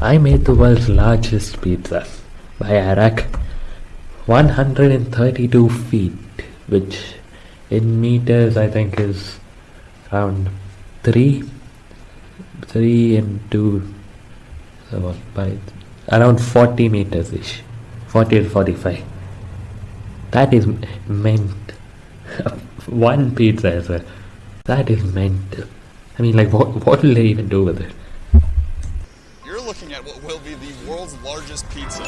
I made the world's largest pizza by Airrack. 132 feet, which in meters I think is around 3 3 into so by around 40 meters ish 40 to 45 that is meant one pizza as well that is mental I mean like what what will they even do with it You're looking at what will be the world's largest pizza,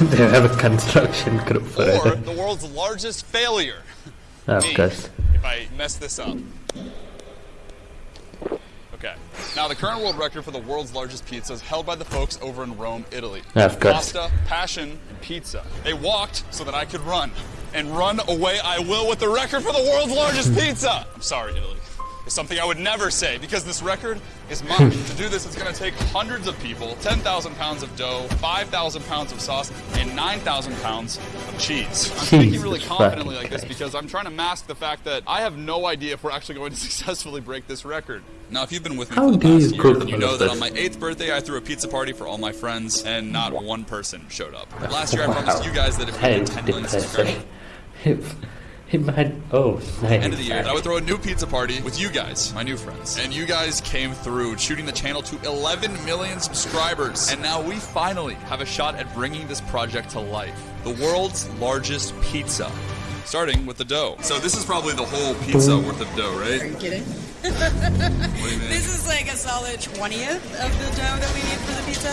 they have a construction crew for or it the world's largest failure. of Me, course If I mess this up. Okay. Now, the current world record for the world's largest pizza is held by the folks over in Rome, Italy. Of course. Pasta, passion, and pizza. They walked so that I could run. And run away I will with the record for the world's largest pizza! I'm sorry, Italy. It's something I would never say because this record is mine. to do this, it's going to take hundreds of people, 10,000 pounds of dough, 5,000 pounds of sauce, and 9,000 pounds of cheese. I'm speaking really confidently like this because I'm trying to mask the fact that I have no idea if we're actually going to successfully break this record. Now, if you've been with me How for the you past year, you know that on my eighth birthday, I threw a pizza party for all my friends, and not one person showed up. Last year, I promised you guys that if we hit is 10 million subscribers, depressing. If it might oh end of the year. I would throw a new pizza party with you guys, my new friends. And you guys came through, shooting the channel to 11 million subscribers. And now we finally have a shot at bringing this project to life. The world's largest pizza. Starting with the dough. So this is probably the whole pizza worth of dough, right? Are right? you kidding? What do you mean? This is like a solid 20th of the dough that we need for the pizza.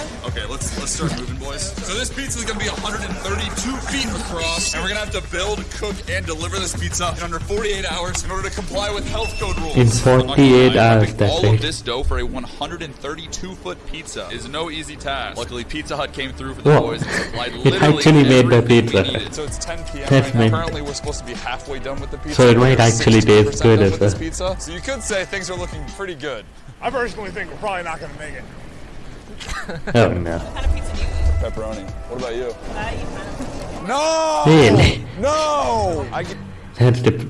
Okay, let's let's start moving, boys. So this pizza is gonna be 132 feet across, and we're gonna have to build, cook, and deliver this pizza in under 48 hours in order to comply with health code rules. In I'm not gonna 48 hours, prepping that's all it. of this dough for a 132 foot pizza is no easy task. Luckily, Pizza Hut came through for the Whoa. boys and supplied It actually made the pizza. needed. So it's 10 p.m. That's right now. Apparently, we're supposed to be halfway done with the pizza. So it might actually taste good as well. pizza. So you could say things are looking pretty good. I personally think we're probably not going to make it. oh no What kind of pizza do you eat? Pepperoni. What about you? I eat No! really No! I get that's the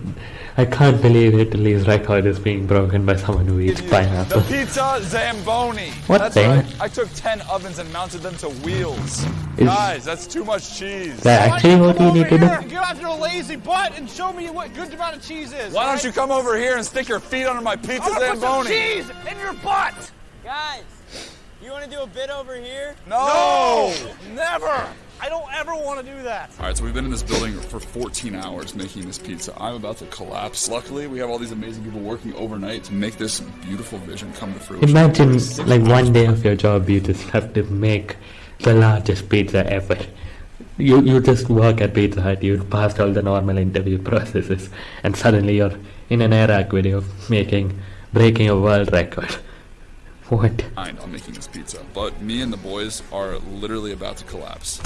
I can't believe Italy's record is being broken by someone who eats The pineapple pizza Zamboni. What That's the- right. I took 10 ovens and mounted them to wheels. Is- Guys, that's too much cheese. Is that actually what you need to do? Get off your lazy butt and show me what good amount of cheese is. Why don't you come over here and stick your feet under my pizza I'm gonna put some Zamboni? cheese in your butt? Guys, you want to do a bit over here? No! no! Never! I don't ever want to do that. All right, so we've been in this building for 14 hours making this pizza. I'm about to collapse. Luckily, we have all these amazing people working overnight to make this beautiful vision come to fruition. Imagine like one day of your job you just have to make the largest pizza ever. You you just work at Pizza Hut, you passed all the normal interview processes, and suddenly you're in an Airrack video making breaking a world record. What? behind on making this pizza. But me and the boys are literally about to collapse.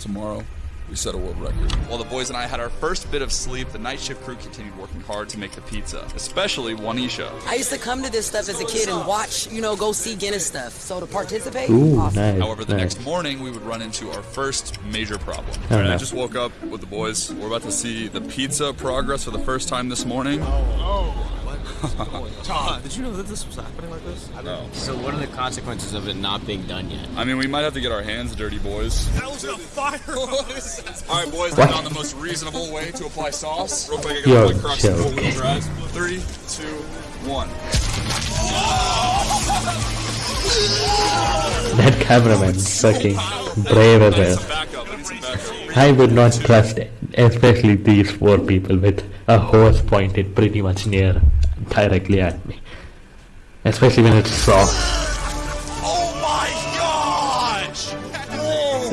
Tomorrow, we set a world record. While the boys and I had our first bit of sleep, the night shift crew continued working hard to make the pizza, especially Juanisha. I used to come to this stuff as a kid and watch, you know, go see Guinness stuff. So to participate, Ooh, awesome. nice. However, the nice. next morning we would run into our first major problem. Oh, Alright, I just woke up with the boys. We're about to see the pizza progress for the first time this morning. Oh, Did you know that this was happening like this? I No. So what are the consequences of it not being done yet? I mean, we might have to get our hands dirty, boys. That was a fire. All right, boys, I found the most reasonable way to apply sauce. Real quick, I gotta like cross chill. the four-wheel drive. Three, two, one. That cameraman's fucking brave as I need well. some backup. I need some backup. I would not trust especially these four people with a hose pointed pretty much near directly at me. Especially when it's soft. Oh my gosh!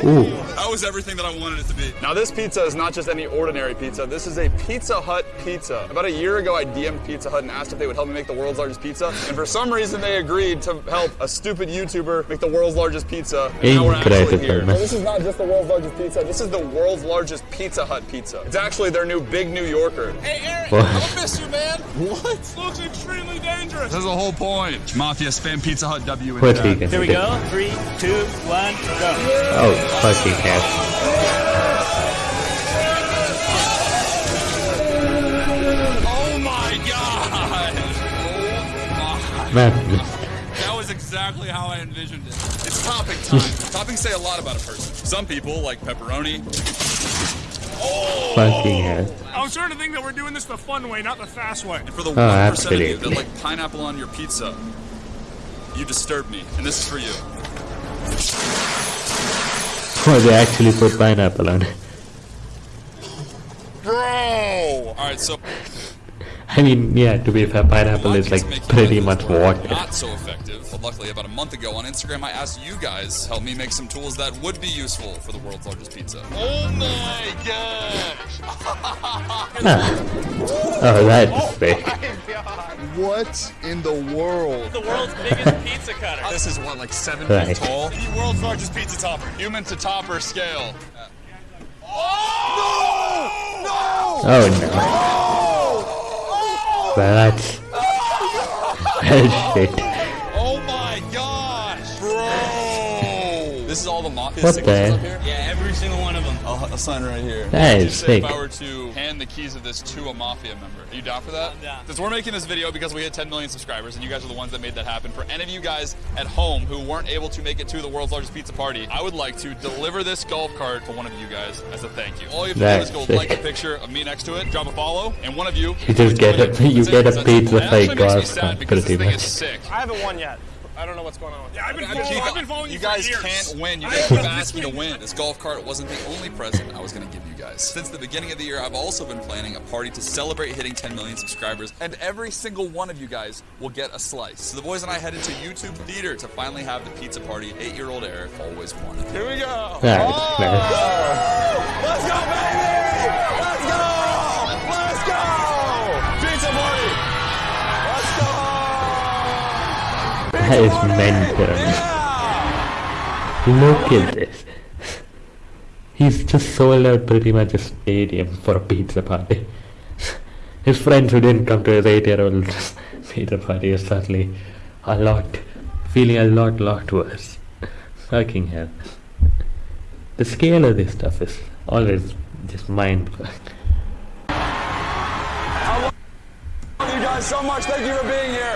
Ooh. That was everything that I wanted it to be. Now, this pizza is not just any ordinary pizza. This is a Pizza Hut pizza. About a year ago, I DM'd Pizza Hut and asked if they would help me make the world's largest pizza. And for some reason, they agreed to help a stupid YouTuber make the world's largest pizza. And now we're actually here. man. So this is not just the world's largest pizza. This is the world's largest Pizza Hut pizza. It's actually their new Big New Yorker. Hey, Eric, What? I miss you, man. What? This Looks extremely dangerous. This is the whole point. Mafia spam Pizza Hut W in What chat. we can Here we go. Three, two, one, go. Oh, fucking hell. Oh my god! Oh my Man, That was was exactly how I envisioned it. It's topping time. Toppings say a lot about a person. Some people like pepperoni. Oh. Fucking hell. I'm starting to think that we're doing this the fun way, not the fast way. And for the Oh, 1% of you that like pineapple on your pizza, you disturb me. And this is for you. Oh, they actually put pineapple on it. Bro! Alright, so I mean, yeah, to be fair, pineapple is like pretty much like water. Not so effective, but luckily about a month ago on Instagram, I asked you guys to help me make some tools that would be useful for the world's largest pizza. Oh my gosh! Ah. Oh, that's fake. What in the world? The world's biggest pizza cutter. This is what, like seven Right. feet tall? The world's largest pizza topper. Human to topper scale. Oh, oh no. Well, that's. Well, shit. This is all the mafia What signatures the- up here? Yeah, every single one of them. I'll, I'll sign right here. That What would you is say sick. If I were to hand the keys of this to a mafia member, are you down for that? I'm down. Since we're making this video because we hit 10 million subscribers, and you guys are the ones that made that happen. For any of you guys at home who weren't able to make it to the world's largest pizza party, I would like to deliver this golf cart to one of you guys as a thank you. All you have to That's do is sick. go like a picture of me next to it, drop a follow, and one of you. You just get a- it. you get a pizza It actually like makes me golf cart, pretty much. sick. I haven't won yet. I don't know what's going on with Yeah, I've been, I following, I've been following you you guys for years. can't win. You guys have keep asking me to win. This golf cart wasn't the only present I was going to give you guys. Since the beginning of the year, I've also been planning a party to celebrate hitting 10 million subscribers, and every single one of you guys will get a slice. So the boys and I headed to YouTube Theater to finally have the pizza party eight-year-old Eric always wanted. Here we go. That's nice. Let's go, baby! Let's go! That is mental. Look at this. He's just sold out pretty much a stadium for a pizza party. His friends who didn't come to his eight-year-old pizza party are suddenly a lot, feeling a lot, lot worse. Fucking hell. The scale of this stuff is always just mind-blowing. Thank you guys so much. Thank you for being here.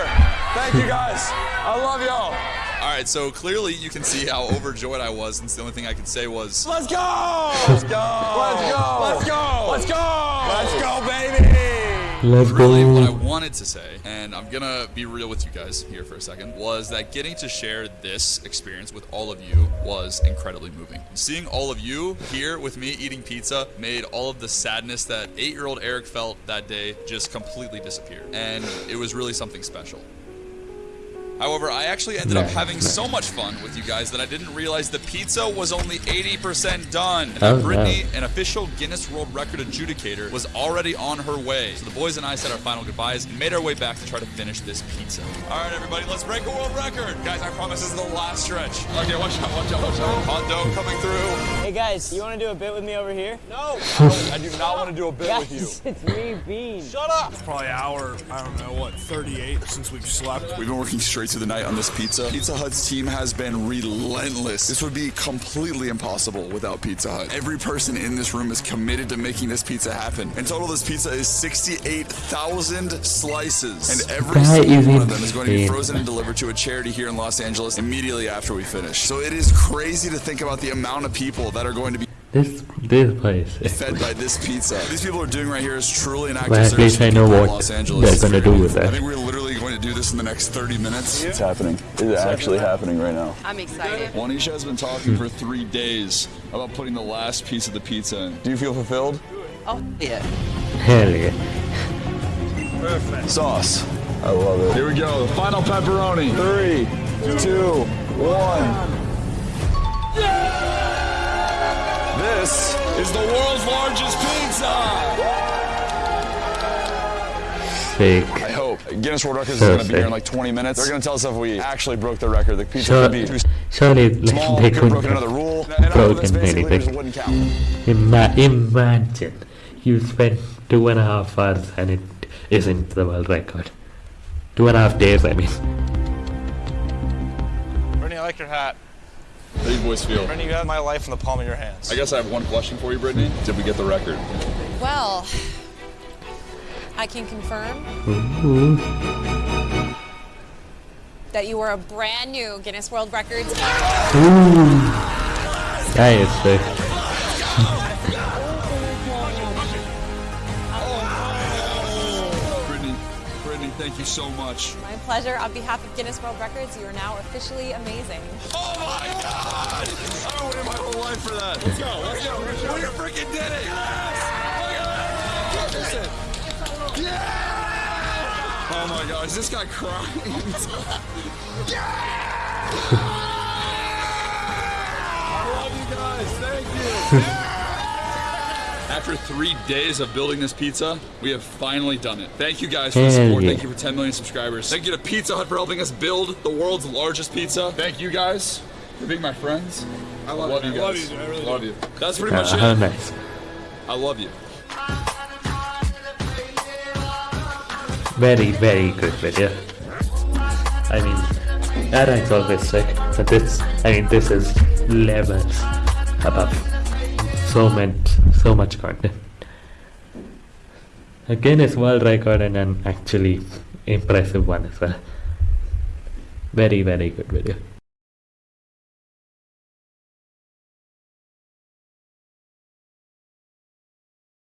Thank you guys. I love y'all. All right, so clearly you can see how overjoyed I was, since the only thing I could say was, "Let's go! Let's go! Let's go! Let's go! Let's go! Let's go, baby!" Let's Really, what I wanted to say, and I'm gonna be real with you guys here for a second, was that getting to share this experience with all of you was incredibly moving. Seeing all of you here with me eating pizza made all of the sadness that eight-year-old Eric felt that day just completely disappear, and it was really something special. However, I actually ended up having so much fun with you guys that I didn't realize the pizza was only 80% done. Oh, and Oh, that Brittany, an official Guinness World Record adjudicator, was already on her way. So the boys and I said our final goodbyes and made our way back to try to finish this pizza. All right, everybody, let's break a world record. Guys, I promise this is the last stretch. Okay, watch out, watch out, watch out. Hot dough coming through. Hey guys, you want to do a bit with me over here? No, I, don't, I do not want to do a bit with you. It's me, Bean. Shut up. Probably an hour, I don't know, what, 38 since we've slept. We've been working straight through the night on this pizza. Pizza Hut's team has been relentless. This would be completely impossible without Pizza Hut. Every person in this room is committed to making this pizza happen. In total, this pizza is 68,000 slices. And every single one of them is going to be frozen and delivered to a charity here in Los Angeles immediately after we finish. So it is crazy to think about the amount of people that are going to be This this place. fed by this pizza. These people are doing right here is truly an act Well, of at service least to I know what Los Angeles. they're gonna do with I that. Think we're literally going to do this in the next 30 minutes. It's happening. It's actually happening right now. I'm excited. Juanisha has been talking for three days about putting the last piece of the pizza in. Do you feel fulfilled? Oh, yeah. Hell yeah. Perfect. Sauce. I love it. Here we go. The final pepperoni. Three, two, one. This is the world's largest pizza. Sick. I hope. Guinness World Records is going to be here in like 20 minutes. They're going to tell us if we actually broke the record. The pizza Sure, could be too surely like, small, they could have broken another rule. And all of this broken basically just anything. wouldn't count. Ima- imagine you spent two and a half hours and it isn't the world record. Two and a half days, I mean. Brittany, I like your hat. How do you boys feel? Brittany, you have my life in the palm of your hands. I guess I have one question for you, Brittany. Did we get the record? Well, I can confirm Ooh. that you were a brand new Guinness World Records. Ooh, that is sick. Brittany, Brittany, thank you so much. My pleasure. On behalf of Guinness World Records, you are now officially amazing. Oh my god! I've been waiting my whole life for that. Let's go, let's go. We freaking did it! Yes! Yeah! Oh my god, is this guy crying? yeah! I love you guys, thank you. After three days of building this pizza, we have finally done it. Thank you guys for the support. yeah. Thank you for 10 million subscribers. Thank you to Pizza Hut for helping us build the world's largest pizza. Thank you guys for being my friends. I love, you Love guys. you, I really love you. That's pretty much Uh, how it. nice. I love you. Very, very good video. I mean, that is always sick, but this, I mean, this is levels above. So much, so much content. Again, it's world record and an actually impressive one as well. Very, very good video.